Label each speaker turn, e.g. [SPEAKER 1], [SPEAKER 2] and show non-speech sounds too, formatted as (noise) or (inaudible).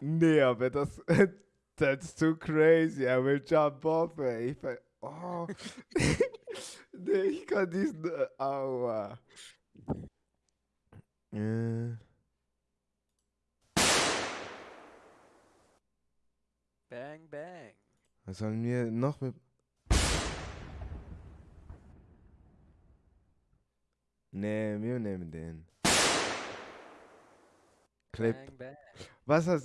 [SPEAKER 1] Nee, aber das, (laughs) that's too crazy. I will jump off, ey. Ich, ver- oh. (laughs) nee, ich kann diesen, äh, aua. Äh,
[SPEAKER 2] Bang, bang.
[SPEAKER 1] was sollen wir noch mit... Nee, wir nehmen den. Clip.
[SPEAKER 2] Bang, bang.
[SPEAKER 1] Was hast